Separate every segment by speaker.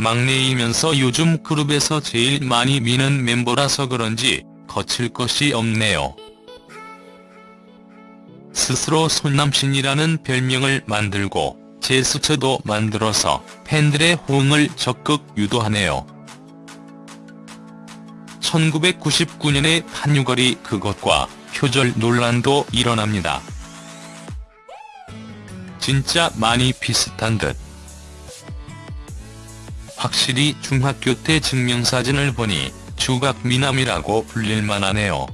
Speaker 1: 막내이면서 요즘 그룹에서 제일 많이 미는 멤버라서 그런지 거칠 것이 없네요. 스스로 손남신이라는 별명을 만들고 제스처도 만들어서 팬들의 호응을 적극 유도하네요. 1999년의 판유걸이 그것과 표절 논란도 일어납니다. 진짜 많이 비슷한 듯. 확실히 중학교 때 증명사진을 보니 주각미남이라고 불릴만 하네요.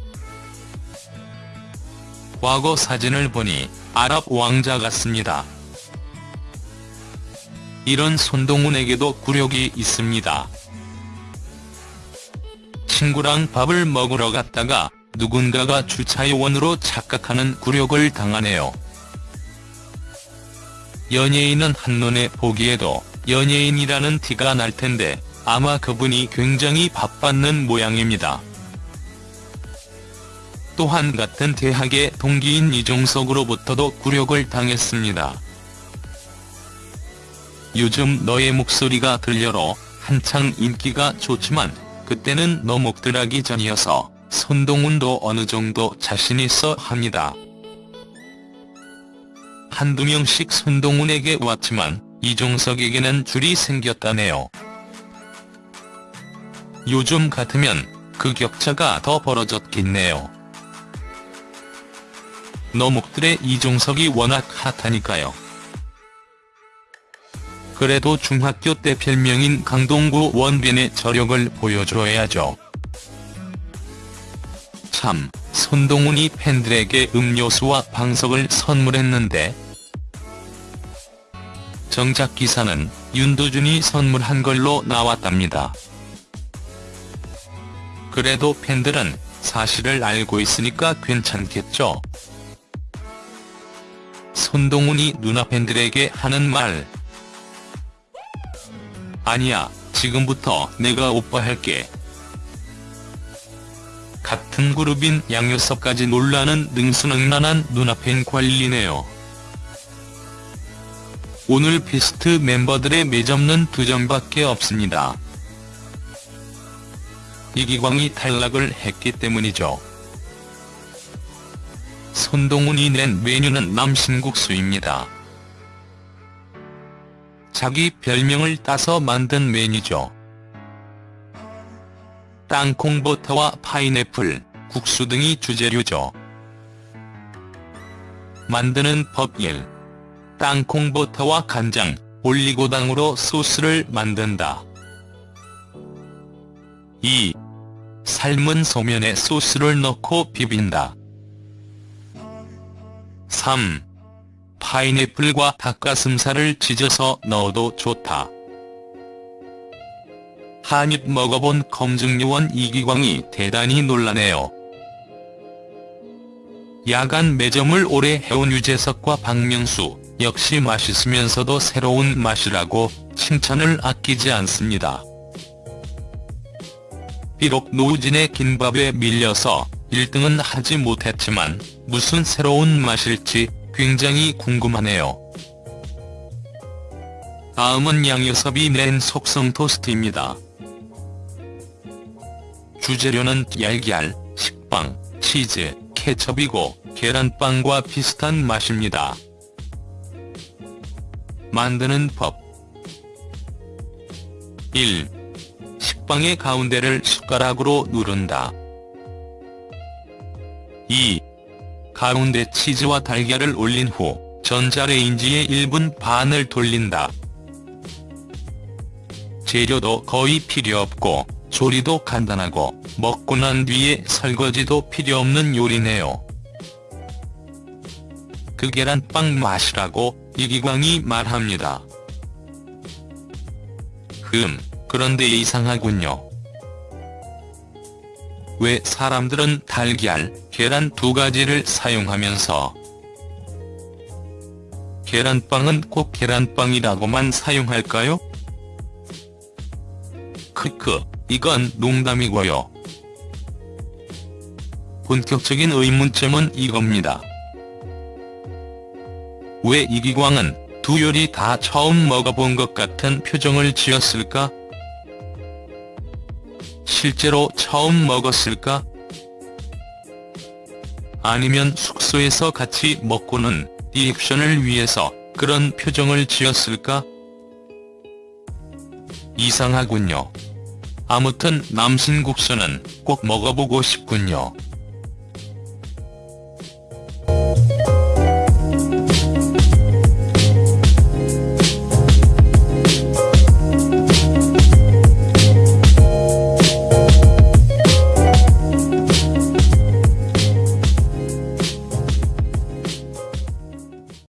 Speaker 1: 과거 사진을 보니 아랍 왕자 같습니다. 이런 손동훈에게도 굴욕이 있습니다. 친구랑 밥을 먹으러 갔다가 누군가가 주차요원으로 착각하는 굴욕을 당하네요. 연예인은 한눈에 보기에도 연예인이라는 티가 날 텐데 아마 그분이 굉장히 바빴는 모양입니다. 또한 같은 대학의 동기인 이종석으로부터도 굴욕을 당했습니다. 요즘 너의 목소리가 들려로 한창 인기가 좋지만 그때는 너 목들하기 전이어서 손동훈도 어느 정도 자신 있어 합니다. 한두 명씩 손동훈에게 왔지만 이종석에게는 줄이 생겼다네요. 요즘 같으면 그 격차가 더 벌어졌겠네요. 너목들의 이종석이 워낙 핫하니까요. 그래도 중학교 때 별명인 강동구 원빈의 저력을 보여줘야죠. 참, 손동훈이 팬들에게 음료수와 방석을 선물했는데 정작 기사는 윤도준이 선물한 걸로 나왔답니다. 그래도 팬들은 사실을 알고 있으니까 괜찮겠죠. 손동훈이 누나 팬들에게 하는 말. 아니야, 지금부터 내가 오빠 할게. 같은 그룹인 양요섭까지 놀라는 능수능란한 누나 팬 관리네요. 오늘 비스트 멤버들의 매점은 두 점밖에 없습니다. 이기광이 탈락을 했기 때문이죠. 손동훈이 낸 메뉴는 남신국수입니다. 자기 별명을 따서 만든 메뉴죠. 땅콩버터와 파인애플, 국수 등이 주재료죠. 만드는 법 1. 땅콩버터와 간장, 올리고당으로 소스를 만든다. 2. 삶은 소면에 소스를 넣고 비빈다. 3. 파인애플과 닭가슴살을 찢어서 넣어도 좋다. 한입 먹어본 검증요원 이기광이 대단히 놀라네요. 야간 매점을 오래 해온 유재석과 박명수, 역시 맛있으면서도 새로운 맛이라고 칭찬을 아끼지 않습니다. 비록 노우진의 김밥에 밀려서 1등은 하지 못했지만 무슨 새로운 맛일지 굉장히 궁금하네요. 다음은 양효섭이 낸 속성 토스트입니다. 주재료는 얄기알, 식빵, 치즈, 케첩이고 계란빵과 비슷한 맛입니다. 만드는 법 1. 식빵의 가운데를 숟가락으로 누른다. 2. 가운데 치즈와 달걀을 올린 후 전자레인지에 1분 반을 돌린다. 재료도 거의 필요 없고 조리도 간단하고 먹고 난 뒤에 설거지도 필요 없는 요리네요. 그 계란빵 맛이라고 이기광이 말합니다. 흠, 그런데 이상하군요. 왜 사람들은 달걀, 계란 두 가지를 사용하면서 계란빵은 꼭 계란빵이라고만 사용할까요? 크크, 이건 농담이고요. 본격적인 의문점은 이겁니다. 왜 이기광은 두 요리 다 처음 먹어본 것 같은 표정을 지었을까? 실제로 처음 먹었을까? 아니면 숙소에서 같이 먹고는 리액션을 위해서 그런 표정을 지었을까? 이상하군요. 아무튼 남신국수는 꼭 먹어보고 싶군요.